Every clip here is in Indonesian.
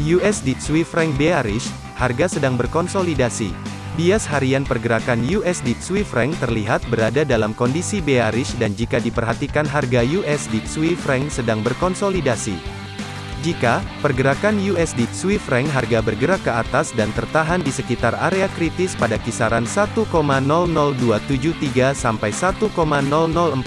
USD Swiss franc bearish, harga sedang berkonsolidasi. Bias harian pergerakan USD Swiss franc terlihat berada dalam kondisi bearish dan jika diperhatikan harga USD Swiss franc sedang berkonsolidasi. Jika pergerakan USD Swiss franc harga bergerak ke atas dan tertahan di sekitar area kritis pada kisaran 1,00273 sampai 1,00415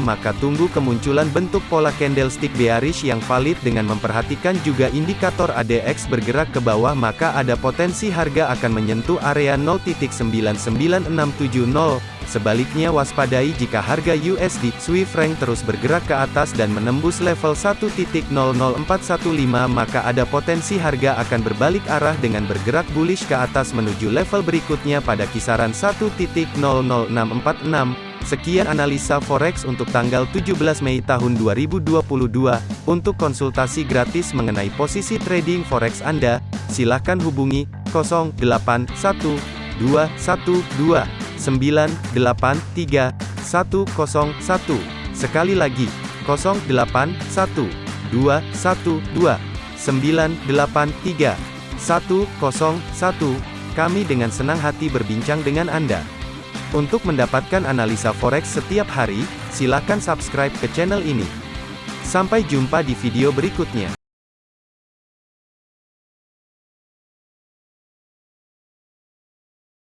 maka tunggu kemunculan bentuk pola candlestick bearish yang valid dengan memperhatikan juga indikator ADX bergerak ke bawah maka ada potensi harga akan menyentuh area 0.99670 Sebaliknya waspadai jika harga USD Swiss franc terus bergerak ke atas dan menembus level 1.00415 maka ada potensi harga akan berbalik arah dengan bergerak bullish ke atas menuju level berikutnya pada kisaran 1.00646. Sekian analisa forex untuk tanggal 17 Mei tahun 2022. Untuk konsultasi gratis mengenai posisi trading forex Anda, silakan hubungi 081212 983 101. Sekali lagi, 081 212 983 101. Kami dengan senang hati berbincang dengan Anda. Untuk mendapatkan analisa forex setiap hari, silakan subscribe ke channel ini. Sampai jumpa di video berikutnya.